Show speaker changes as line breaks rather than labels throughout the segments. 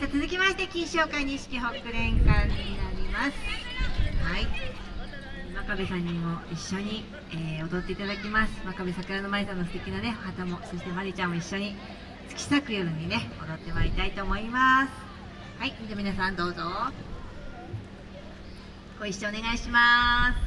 続きまして金賞会錦北連館になります。はい。真壁さんにも一緒に、えー、踊っていただきます。真壁桜の舞さんの素敵なね旗もそしてまりちゃんも一緒に月咲く夜にね踊ってまいりたいと思います。はい。じゃあ皆さんどうぞ。ご一緒お願いします。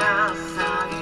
が咲い